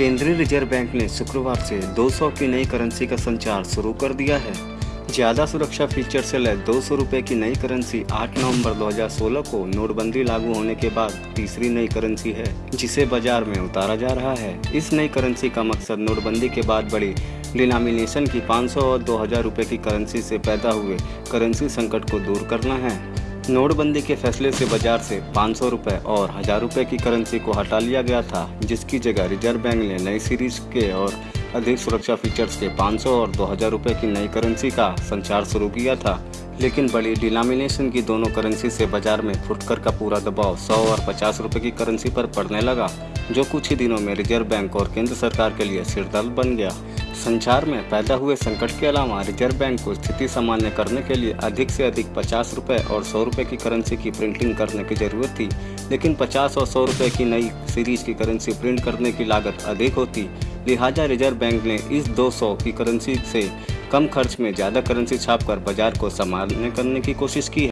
केंद्रीय reserve bank ने शुक्रवार से 200 की नई करेंसी का संचार शुरू कर दिया है। ज़्यादा सुरक्षा फीचर से लैस दो सौ की नई करेंसी 8 नवंबर 2016 को नोटबंदी लागू होने के बाद तीसरी नई करेंसी है, जिसे बाज़ार में उतारा जा रहा है। इस नई करेंसी का मकसद नोटबंदी के बाद बड़ी डिनामिनेशन की 500 और 2000 रुपए की करेंसी से पैदा हुए करेंसी संकट को दूर करना है। नोटबंदी के फैसले से बाज़ार से पाँच सौ रुपये और हज़ार रुपये की करेंसी को हटा लिया गया था, जिसकी जगह रिज़र्व बैंक ने नई सीरीज़ के और अधिक सुरक्षा फीचर्स के 500 और 2000 रुपये की नई करेंसी का संचार शुरू किया था। लेकिन बड़ी डिनोमिनेशन की दोनों करेंसी से बाज़ार में फुटकर का पूरा दबाव 100 और 50 रुपए की करेंसी पर पड़ने लगा, जो कुछ ही दिनों में रिज़र्व बैंक और केंद्र सरकार के लिए सिरदर्द बन गया। संचार में पैदा हुए संकट के अलावा रिज़र्व बैंक को स्थिति सामान्य करने के लिए अधिक से अधिक पचास रुपये और सौ रुपये की करेंसी की प्रिंटिंग करने की ज़रूरत थी, लेकिन पचास और सौ रुपये की नई सीरीज़ की करेंसी प्रिंट करने की लागत अधिक होती। लिहाजा रिज़र्व बैंक ने इस 200 की करेंसी से कम खर्च में ज़्यादा करेंसी छापकर बाज़ार को सामान्य करने की कोशिश की